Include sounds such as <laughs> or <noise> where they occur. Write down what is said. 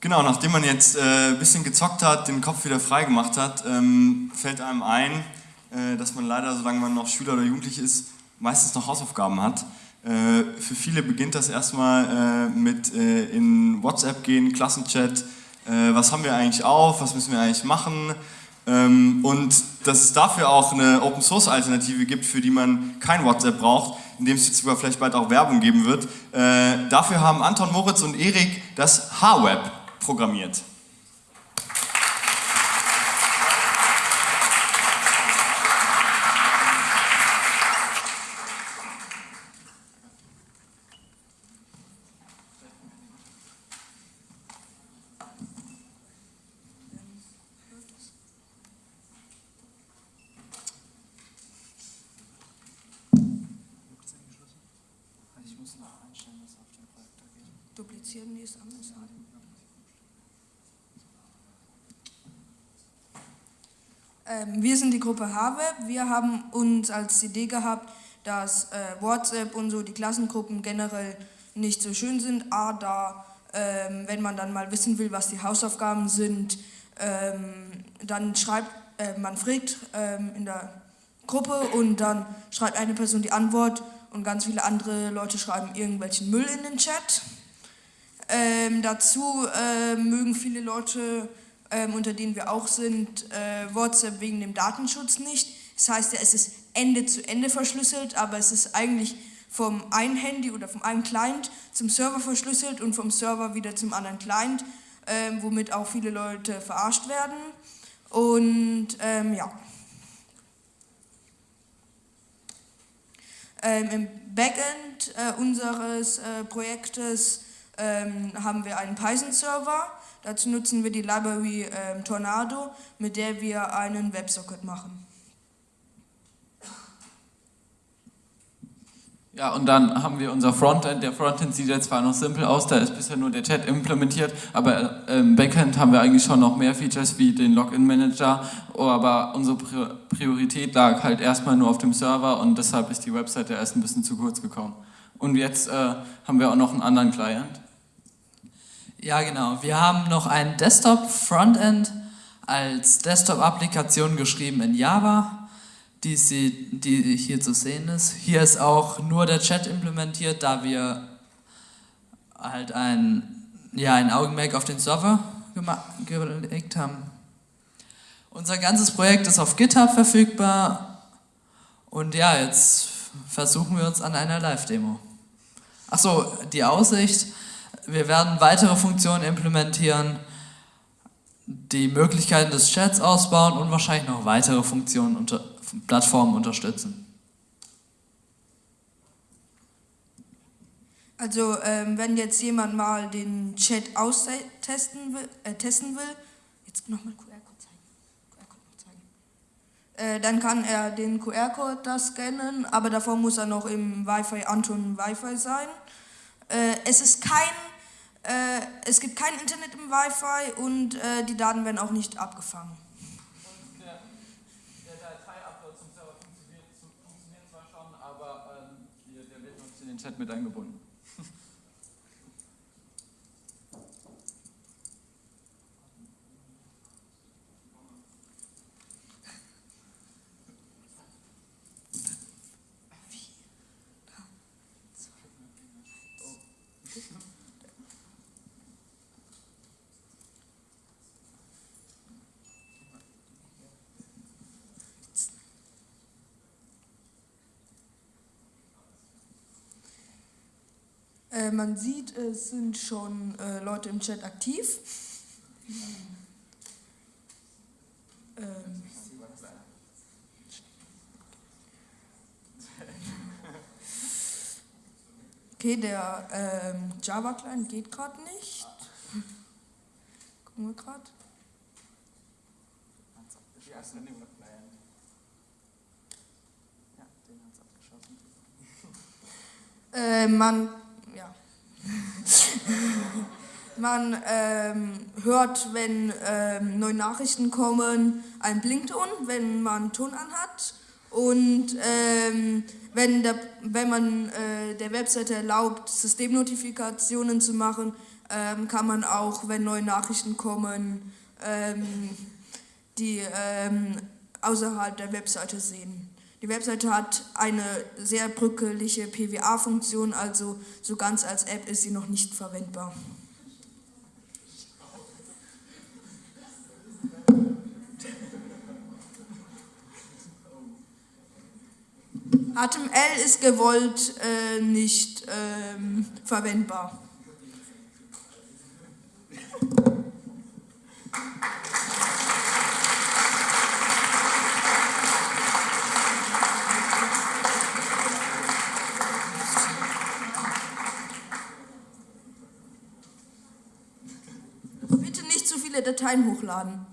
Genau, nachdem man jetzt äh, ein bisschen gezockt hat, den Kopf wieder frei gemacht hat, ähm, fällt einem ein, äh, dass man leider, solange man noch Schüler oder Jugendlich ist, meistens noch Hausaufgaben hat. Äh, für viele beginnt das erstmal äh, mit äh, in WhatsApp gehen, Klassenchat, äh, was haben wir eigentlich auf, was müssen wir eigentlich machen ähm, und dass es dafür auch eine Open Source Alternative gibt, für die man kein WhatsApp braucht, in dem es jetzt sogar vielleicht bald auch Werbung geben wird. Dafür haben Anton Moritz und Erik das H-Web programmiert. Duplizieren die es anders an. Wir sind die Gruppe HWeb. Wir haben uns als Idee gehabt, dass äh, WhatsApp und so die Klassengruppen generell nicht so schön sind. A, da, ähm, wenn man dann mal wissen will, was die Hausaufgaben sind, ähm, dann schreibt, äh, man fragt ähm, in der Gruppe und dann schreibt eine Person die Antwort und ganz viele andere Leute schreiben irgendwelchen Müll in den Chat. Ähm, dazu äh, mögen viele Leute ähm, unter denen wir auch sind, äh, WhatsApp wegen dem Datenschutz nicht. Das heißt ja, es ist Ende zu Ende verschlüsselt, aber es ist eigentlich vom einen Handy oder vom einen Client zum Server verschlüsselt und vom Server wieder zum anderen Client, äh, womit auch viele Leute verarscht werden. Und ähm, ja. Ähm, Im Backend äh, unseres äh, Projektes ähm, haben wir einen Python-Server Dazu nutzen wir die Library äh, Tornado, mit der wir einen WebSocket machen. Ja, und dann haben wir unser Frontend. Der Frontend sieht jetzt zwar noch simpel aus, da ist bisher nur der Chat implementiert, aber im Backend haben wir eigentlich schon noch mehr Features wie den Login-Manager, aber unsere Priorität lag halt erstmal nur auf dem Server und deshalb ist die Webseite erst ein bisschen zu kurz gekommen. Und jetzt äh, haben wir auch noch einen anderen Client. Ja, genau. Wir haben noch ein Desktop-Frontend als Desktop-Applikation geschrieben in Java, die, sie, die hier zu sehen ist. Hier ist auch nur der Chat implementiert, da wir halt ein, ja, ein Augenmerk auf den Server gelegt haben. Unser ganzes Projekt ist auf GitHub verfügbar und ja, jetzt versuchen wir uns an einer Live-Demo. Achso, die Aussicht wir werden weitere Funktionen implementieren, die Möglichkeiten des Chats ausbauen und wahrscheinlich noch weitere Funktionen unter Plattformen unterstützen. Also ähm, wenn jetzt jemand mal den Chat austesten will, äh, testen will, jetzt nochmal QR-Code zeigen, noch zeigen. Äh, dann kann er den QR-Code da scannen, aber davor muss er noch im Wi-Fi Anton Wi-Fi sein. Äh, es ist kein äh, es gibt kein Internet im Wi-Fi und äh, die Daten werden auch nicht abgefangen. Und der, der Datei-Upload zum Server funktioniert, funktioniert, zwar schon, aber ähm, der, der wird noch in den Chat mit eingebunden. <laughs> Äh, man sieht, es sind schon äh, Leute im Chat aktiv. Ähm. Okay, der ähm, Java-Client geht gerade nicht. Gucken wir gerade. Äh, man <laughs> Man ähm, hört, wenn ähm, neue Nachrichten kommen, ein Blinkton, wenn man Ton anhat. Und ähm, wenn, der, wenn man äh, der Webseite erlaubt, Systemnotifikationen zu machen, ähm, kann man auch, wenn neue Nachrichten kommen, ähm, die ähm, außerhalb der Webseite sehen. Die Webseite hat eine sehr brückelige PWA-Funktion, also so ganz als App ist sie noch nicht verwendbar. HTML ist gewollt äh, nicht ähm, verwendbar. Dateien hochladen.